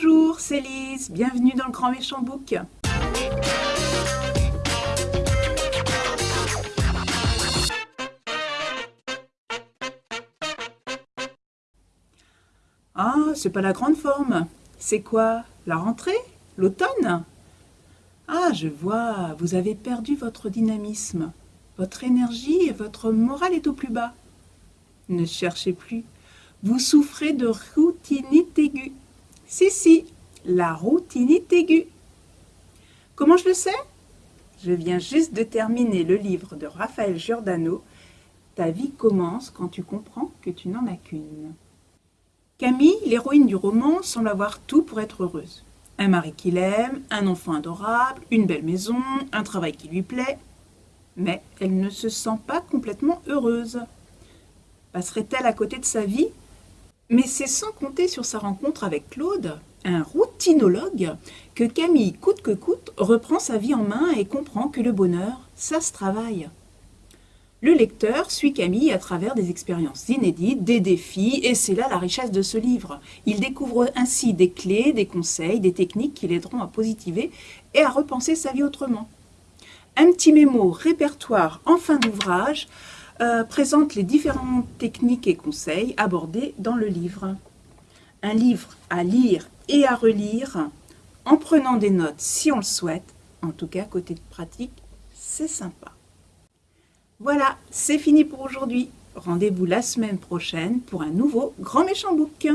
Bonjour, c'est Lise, bienvenue dans le Grand Méchant Book. Ah, c'est pas la grande forme. C'est quoi La rentrée? L'automne? Ah, je vois, vous avez perdu votre dynamisme. Votre énergie et votre morale est au plus bas. Ne cherchez plus. Vous souffrez de routinite aiguë. Si, si, la routinite aiguë. Comment je le sais? Je viens juste de terminer le livre de Raphaël Giordano. Ta vie commence quand tu comprends que tu n'en as qu'une. Camille, l'héroïne du roman, semble avoir tout pour être heureuse. Un mari qui l'aime, un enfant adorable, une belle maison, un travail qui lui plaît. Mais elle ne se sent pas complètement heureuse. Passerait-elle à côté de sa vie? Mais c'est sans compter sur sa rencontre avec Claude, un routinologue, que Camille, coûte que coûte, reprend sa vie en main et comprend que le bonheur, ça se travaille. Le lecteur suit Camille à travers des expériences inédites, des défis, et c'est là la richesse de ce livre. Il découvre ainsi des clés, des conseils, des techniques qui l'aideront à positiver et à repenser sa vie autrement. Un petit mémo répertoire en fin d'ouvrage euh, présente les différentes techniques et conseils abordés dans le livre. Un livre à lire et à relire en prenant des notes si on le souhaite. En tout cas, côté pratique, c'est sympa. Voilà, c'est fini pour aujourd'hui. Rendez-vous la semaine prochaine pour un nouveau Grand Méchant Book.